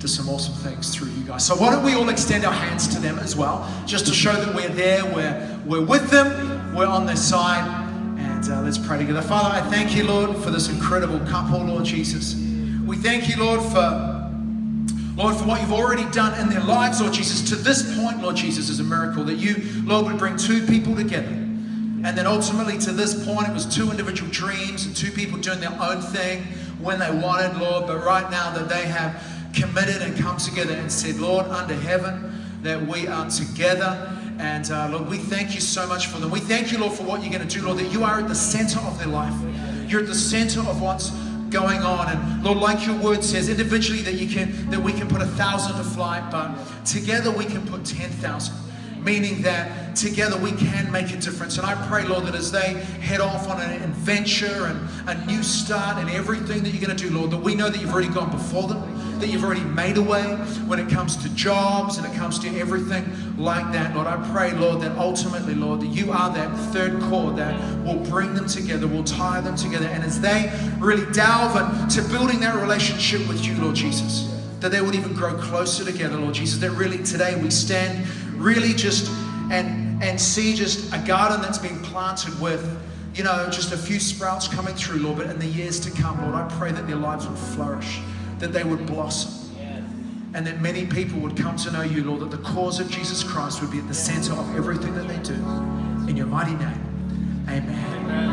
to some awesome things through you guys. So why don't we all extend our hands to them as well, just to show that we're there, we're, we're with them, we're on their side, and uh, let's pray together. Father, I thank you, Lord, for this incredible couple, Lord Jesus. We thank you, Lord, for Lord, for what you've already done in their lives, Lord Jesus. To this point, Lord Jesus, is a miracle that you, Lord, would bring two people together. And then ultimately to this point, it was two individual dreams and two people doing their own thing when they wanted, Lord. But right now that they have committed and come together and said, Lord, under heaven, that we are together. And uh, Lord, we thank you so much for them. We thank you, Lord, for what you're going to do, Lord, that you are at the center of their life. You're at the center of what's going on. And Lord, like your word says, individually that you can that we can put a thousand to flight, but together we can put ten thousand. Meaning that together we can make a difference. And I pray, Lord, that as they head off on an adventure and a new start and everything that you're going to do, Lord, that we know that you've already gone before them that you've already made a way when it comes to jobs and it comes to everything like that. Lord, I pray, Lord, that ultimately, Lord, that you are that third cord that will bring them together, will tie them together. And as they really delve into building that relationship with you, Lord Jesus, that they would even grow closer together, Lord Jesus, that really today we stand really just and and see just a garden that's been planted with you know, just a few sprouts coming through, Lord, but in the years to come, Lord, I pray that their lives would flourish that they would blossom. And that many people would come to know you, Lord, that the cause of Jesus Christ would be at the center of everything that they do. In your mighty name, amen.